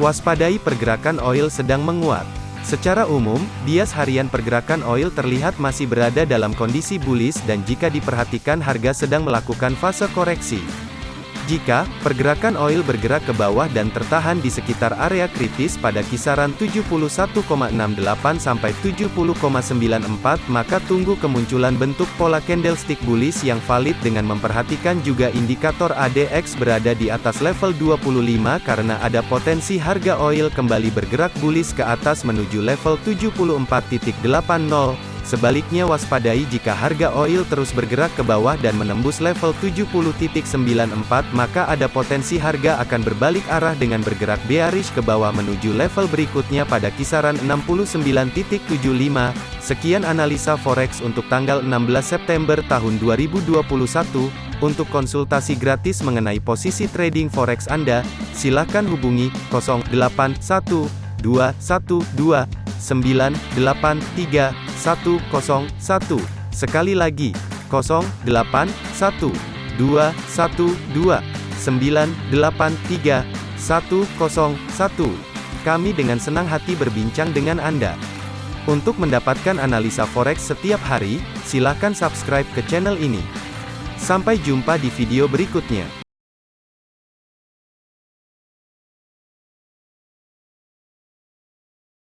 Waspadai pergerakan oil sedang menguat. Secara umum, bias harian pergerakan oil terlihat masih berada dalam kondisi bullish dan jika diperhatikan harga sedang melakukan fase koreksi. Jika pergerakan oil bergerak ke bawah dan tertahan di sekitar area kritis pada kisaran 71,68 sampai 70,94 maka tunggu kemunculan bentuk pola candlestick bullish yang valid dengan memperhatikan juga indikator ADX berada di atas level 25 karena ada potensi harga oil kembali bergerak bullish ke atas menuju level 74.80 Sebaliknya waspadai jika harga oil terus bergerak ke bawah dan menembus level 70.94 maka ada potensi harga akan berbalik arah dengan bergerak bearish ke bawah menuju level berikutnya pada kisaran 69.75. Sekian analisa forex untuk tanggal 16 September tahun 2021. Untuk konsultasi gratis mengenai posisi trading forex Anda, silakan hubungi 081212 983 101. Sekali lagi, 081 212 983 101. Kami dengan senang hati berbincang dengan Anda. Untuk mendapatkan analisa forex setiap hari, silakan subscribe ke channel ini. Sampai jumpa di video berikutnya.